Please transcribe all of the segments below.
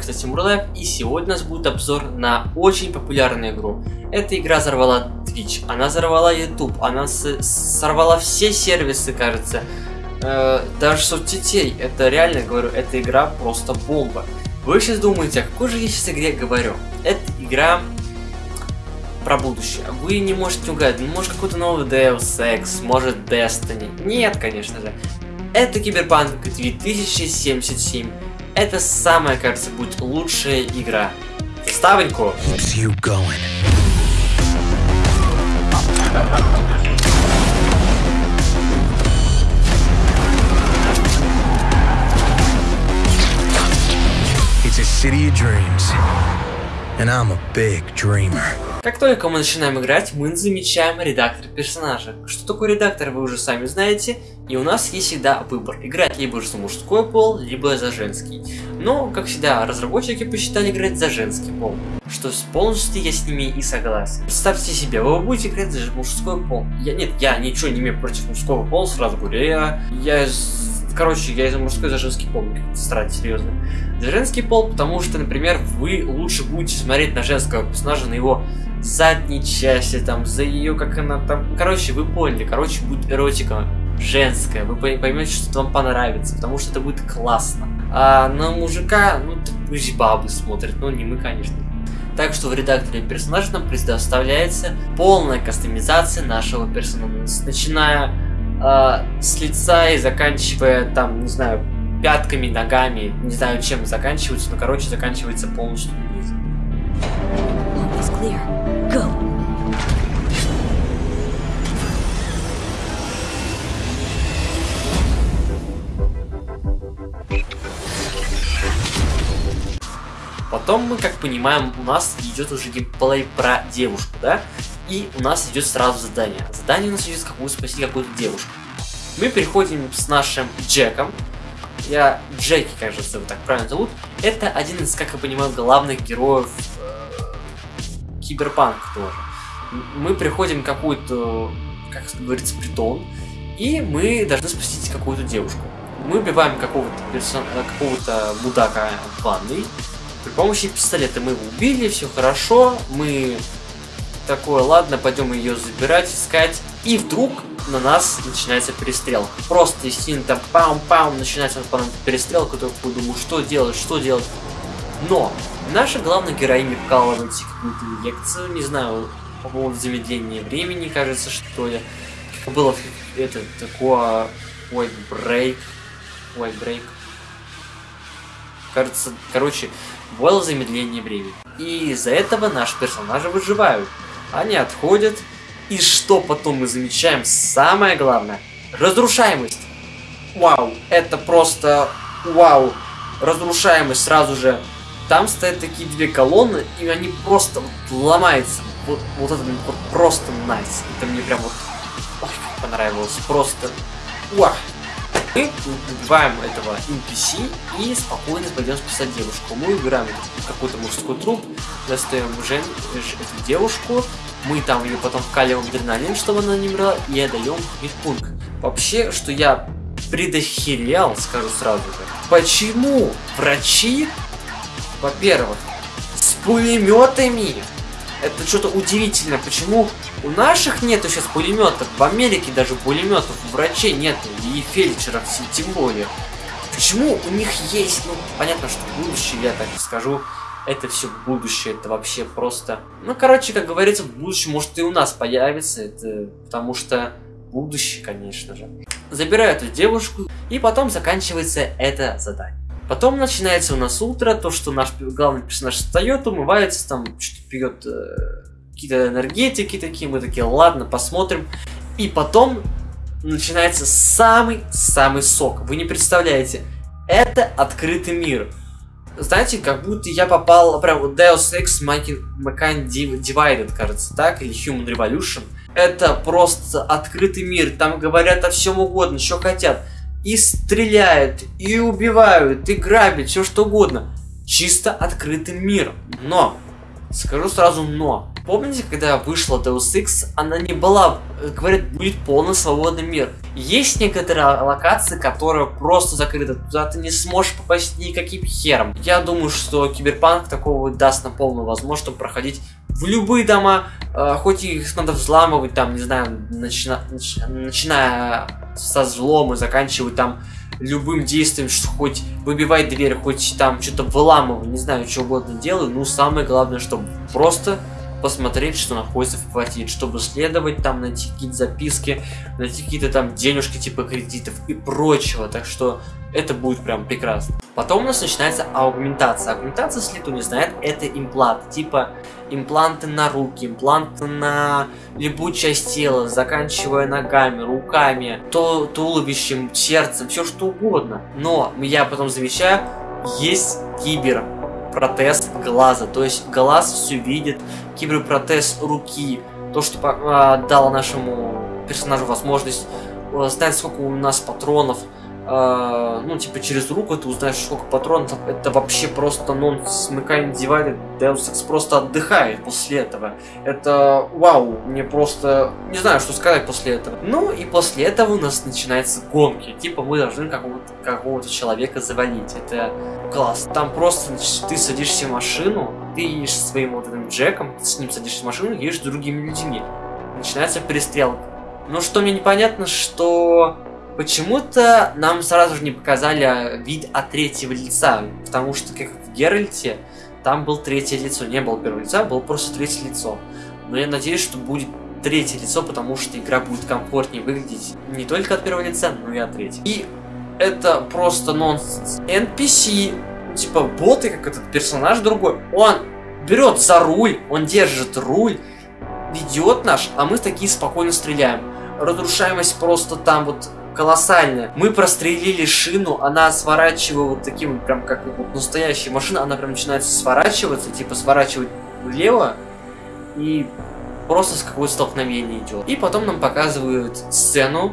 кстати, Мурлайв, и сегодня у нас будет обзор на очень популярную игру. Эта игра взорвала Twitch, она взорвала YouTube, она сорвала все сервисы, кажется, э, даже соцсетей. Это реально, говорю, эта игра просто бомба. Вы сейчас думаете, о какой же я сейчас игре говорю? Это игра про будущее. Вы не можете угадать, ну, может какой-то новый Deus Ex, может Destiny. Нет, конечно же. Это Киберпанк 2077. Это самая, кажется, будет лучшая игра. A city of dreams. And I'm a big dreamer. Как только мы начинаем играть, мы замечаем редактор персонажа. Что такое редактор, вы уже сами знаете, и у нас есть всегда выбор. Играть либо за мужской пол, либо за женский. Но, как всегда, разработчики посчитали играть за женский пол. Что полностью я с ними и согласен. Представьте себе, вы будете играть за мужской пол. Я, нет, я ничего не имею против мужского пола, сразу говорю. Я, я короче, я из мужской за женский пол, стараюсь серьезно. За женский пол, потому что, например, вы лучше будете смотреть на женского персонажа, на его задней части, там, за ее, как она там... Короче, вы поняли, короче, будет эротика женская, вы поймете, что вам понравится, потому что это будет классно. А на мужика, ну, пусть бабы смотрят, но не мы, конечно. Так что в редакторе персонажа нам предоставляется полная кастомизация нашего персонажа, начиная э, с лица и заканчивая, там, не знаю, пятками, ногами, не знаю, чем заканчивается, но, короче, заканчивается полностью вниз. Потом мы, как понимаем, у нас идет уже геймплей про девушку, да? И у нас идет сразу задание. Задание у нас идет какую спасти какую-то девушку. Мы переходим с нашим Джеком. Я Джеки, кажется, его так правильно зовут. Это один из, как я понимаю, главных героев киберпанк тоже. Мы приходим какую-то, как говорится, притон, и мы должны спасти какую-то девушку. Мы убиваем какого-то персон... какого-то мудака в ванной. При помощи пистолета мы его убили, все хорошо. Мы такое, ладно, пойдем ее забирать, искать. И вдруг на нас начинается перестрелка. Просто естественно там пам-пам, начинается нам перестрелка, только думаю, что делать, что делать. Но наша главная героиня вкалывает какую-то лекцию, не знаю, по поводу замедления времени, кажется, что ли. Было это такое White Break. White Break. Кажется, короче, было замедление времени. И из-за этого наши персонажи выживают. Они отходят. И что потом мы замечаем? Самое главное. Разрушаемость. Вау. Это просто... Вау. Разрушаемость сразу же там стоят такие две колонны, и они просто вот ломаются. Вот, вот это вот просто найс. Это мне прям вот понравилось. Просто уах. Мы убиваем этого NPC и спокойно пойдем спасать девушку. Мы убираем какой-то мужской труп, достаем жен, эту девушку, мы там ее потом вкаливаем адреналин, чтобы она не умерла, и отдаем медпункт. Вообще, что я предохерял, скажу сразу же. Почему врачи во-первых, с пулеметами. Это что-то удивительно. Почему у наших нету сейчас пулеметов? В Америке даже пулеметов у врачей нету. И фельдшеров тем более. Почему у них есть? Ну, понятно, что будущее, я так скажу. Это все будущее, это вообще просто... Ну, короче, как говорится, в будущем может и у нас появится. Это потому что будущее, конечно же. Забираю эту девушку, и потом заканчивается это задание. Потом начинается у нас утро, то, что наш главный персонаж встает, умывается, там что-то пьет э, какие-то энергетики такие, мы такие, ладно, посмотрим. И потом начинается самый-самый сок. Вы не представляете, это открытый мир. Знаете, как будто я попал прям в Deus Ex Machina Divided, кажется, так, или Human Revolution. Это просто открытый мир, там говорят о всем угодно, что хотят и стреляют, и убивают, и грабят, все что угодно. Чисто открытым миром. Но, скажу сразу но, Помните, когда вышла Deus Ex, она не была, э, говорят, будет полный свободный мир. Есть некоторые локации, которые просто закрыты, туда ты не сможешь попасть никаким хером. Я думаю, что Киберпанк такого даст нам полную возможность проходить в любые дома, э, хоть их надо взламывать, там, не знаю, начина, нач, начиная со взлома, заканчивая там любым действием, что хоть выбивай дверь, хоть там что-то выламывай, не знаю, что угодно делаю, ну самое главное, чтобы просто посмотреть, что находится в квартире, чтобы следовать там, найти какие-то записки, найти какие-то там денежки типа кредитов и прочего. Так что это будет прям прекрасно. Потом у нас начинается аугментация. Аугментация, если кто не знает, это имплант. Типа импланты на руки, импланты на любую часть тела, заканчивая ногами, руками, то туловищем, сердцем, все что угодно. Но я потом замечаю, есть кибер протез глаза, то есть глаз все видит, киберпротез руки, то, что э, дало нашему персонажу возможность э, знать, сколько у нас патронов, э, ну, типа, через руку ты узнаешь, сколько патронов, это вообще просто нонсенс, смыкание дивайда, Deus Ex просто отдыхает после этого. Это вау, мне просто, не знаю, что сказать после этого. Ну, и после этого у нас начинаются гонки, типа, мы должны какого-то какого человека завалить, это класс. Там просто ты садишься в машину, ты едешь своим вот этим Джеком, с ним садишься в машину, едешь с другими людьми. Начинается перестрелка. Но что мне непонятно, что почему-то нам сразу же не показали вид от третьего лица, потому что, как в Геральте, там был третье лицо, не было первого лица, было просто третье лицо. Но я надеюсь, что будет третье лицо, потому что игра будет комфортнее выглядеть не только от первого лица, но и от третьего. И это просто нонсенс. NPC, типа боты, как этот персонаж другой, он берет за руль, он держит руль, ведет наш, а мы такие спокойно стреляем. Разрушаемость просто там вот колоссальная. Мы прострелили шину, она сворачивает вот таким, прям как вот настоящая машина, она прям начинает сворачиваться, типа сворачивать влево, и просто с какое-то столкновение идет. И потом нам показывают сцену,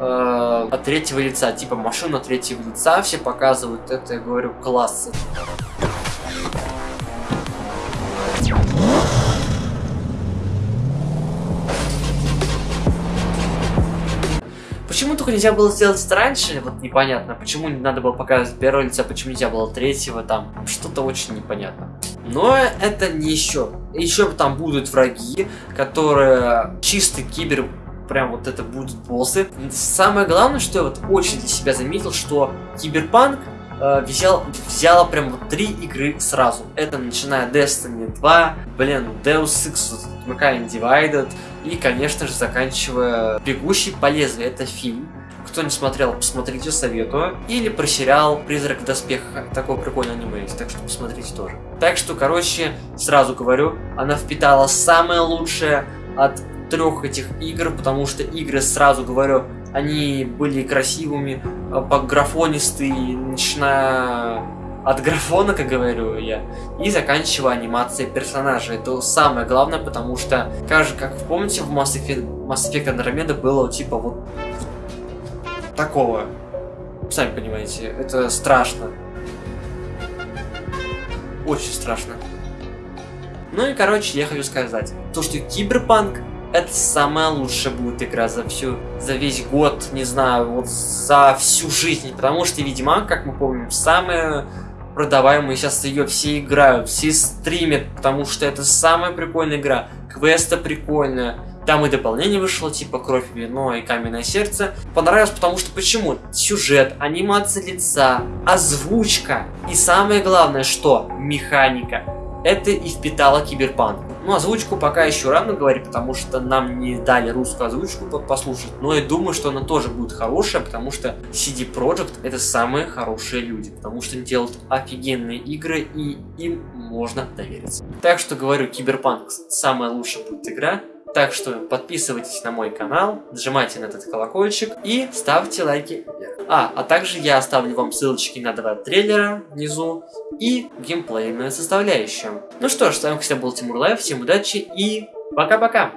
э, от третьего лица, типа машина третьего лица, все показывают это, я говорю, классы. Почему только нельзя было сделать это раньше, вот непонятно. Почему не надо было показывать первого лица, почему нельзя было третьего, там, что-то очень непонятно. Но это не еще. Еще там будут враги, которые чистый кибер прям вот это будут боссы. Самое главное, что я вот очень для себя заметил, что Киберпанк э, взял, взяла прям вот три игры сразу. Это начиная Destiny 2, блин, Deus Ex, Mankind Divided и, конечно же, заканчивая Бегущий по лезвию. Это фильм. Кто не смотрел, посмотрите, советую. Или про сериал «Призрак в доспехах». Такой прикольный аниме есть, так что посмотрите тоже. Так что, короче, сразу говорю, она впитала самое лучшее от трех этих игр, потому что игры, сразу говорю, они были красивыми, по графонистые, начиная от графона, как говорю я, и заканчивая анимацией персонажа. Это самое главное, потому что, как как помните, в Mass Effect, Mass Effect Andromeda было типа вот такого. Сами понимаете, это страшно. Очень страшно. Ну и, короче, я хочу сказать, то, что Киберпанк это самая лучшая будет игра за всю, за весь год, не знаю, вот за всю жизнь. Потому что Ведьмак, как мы помним, самая продаваемая, сейчас ее все играют, все стримят, потому что это самая прикольная игра. Квеста прикольная. Там и дополнение вышло, типа Кровь, Вино и Каменное Сердце. Понравилось, потому что почему? Сюжет, анимация лица, озвучка. И самое главное, что? Механика. Это и впитало Киберпанк. Ну, озвучку пока еще рано говорить, потому что нам не дали русскую озвучку послушать. Но я думаю, что она тоже будет хорошая, потому что CD Projekt это самые хорошие люди. Потому что они делают офигенные игры, и им можно довериться. Так что говорю, Киберпанк самая лучшая будет игра. Так что подписывайтесь на мой канал, нажимайте на этот колокольчик и ставьте лайки. А, а также я оставлю вам ссылочки на два трейлера внизу и геймплейную составляющую. Ну что ж, с вами, кстати, был Тимур Лайв, всем удачи и пока-пока!